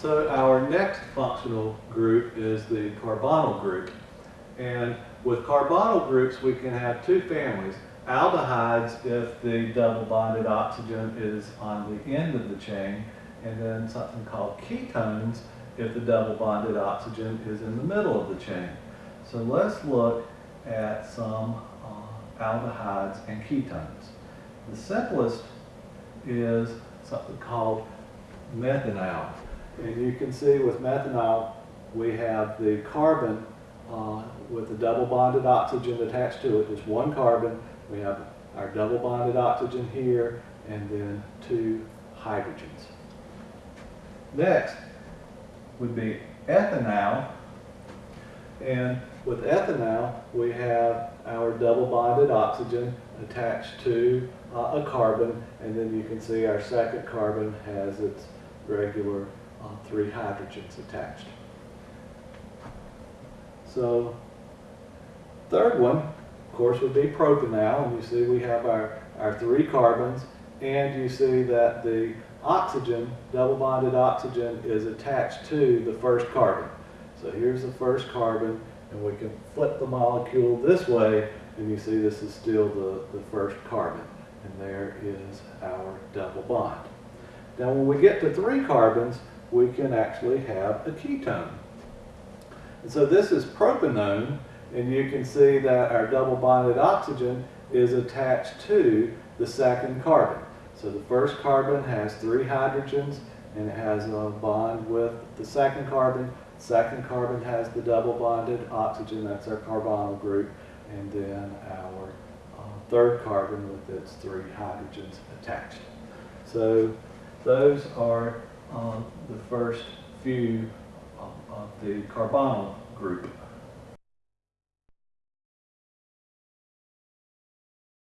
So our next functional group is the carbonyl group. And with carbonyl groups, we can have two families. Aldehydes if the double bonded oxygen is on the end of the chain, and then something called ketones if the double bonded oxygen is in the middle of the chain. So let's look at some uh, aldehydes and ketones. The simplest is something called methanal. And you can see with methanal, we have the carbon uh, with the double bonded oxygen attached to it, just one carbon. We have our double bonded oxygen here, and then two hydrogens. Next would be ethanal. And with ethanal, we have our double bonded oxygen attached to uh, a carbon, and then you can see our second carbon has its regular uh, three hydrogens attached. So, third one, of course, would be propanal, and you see we have our, our three carbons, and you see that the oxygen, double bonded oxygen, is attached to the first carbon. So here's the first carbon, and we can flip the molecule this way, and you see this is still the, the first carbon. And there is our double bond. Now when we get to three carbons, we can actually have a ketone. And so this is propanone, and you can see that our double bonded oxygen is attached to the second carbon. So the first carbon has three hydrogens, and it has a bond with the second carbon. Second carbon has the double bonded oxygen, that's our carbonyl group, and then our uh, third carbon with its three hydrogens attached. So those are the first few of, the carbonyl group.